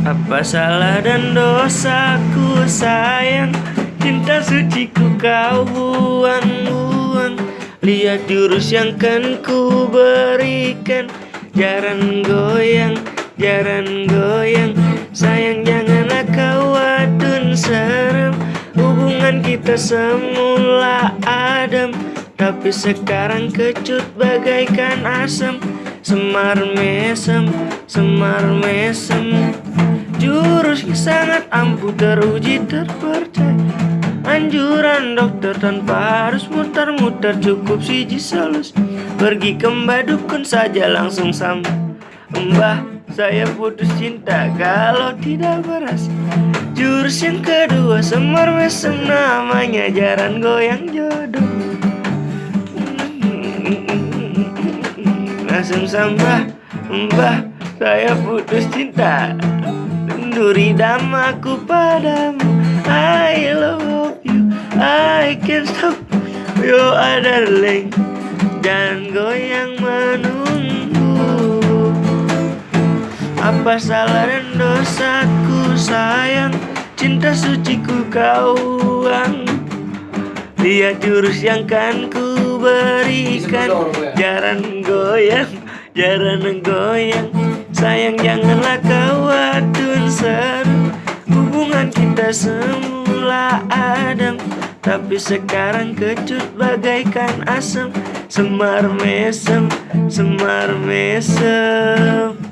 Apa salah dan dosaku sayang? Cinta suciku kau buang-buang. Lihat jurus yang kan ku berikan. Jaran goyang, jaran goyang. Sayang janganlah kau adun serem. Hubungan kita semula adem. Tapi sekarang kecut bagaikan asam. Semar mesem, semar mesem sangat ampuh teruji terpercaya. Anjuran dokter tanpa harus muter-muter Cukup siji solus Pergi ke mbah dukun saja langsung sampai Mbah saya putus cinta kalau tidak berhasil Jurus yang kedua semar mesem namanya Jaran goyang jodoh. Langsung sambah Mbah saya putus cinta Duri damaku padamu. I love you. I can't stop. You darling. Dan goyang menunggu. Apa salah dan dosaku sayang? Cinta suciku kau buang. Lihat jurus yang kan ku berikan. Jaran goyang, jaran goyang. Sayang janganlah kau adun seru. Hubungan kita semula adem Tapi sekarang kecut bagaikan asam Semar mesem, semar mesem